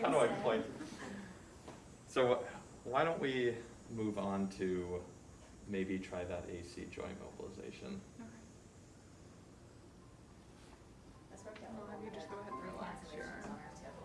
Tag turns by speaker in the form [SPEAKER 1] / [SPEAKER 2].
[SPEAKER 1] How do I play? So uh, why don't we move on to maybe try that AC joint mobilization?
[SPEAKER 2] Okay.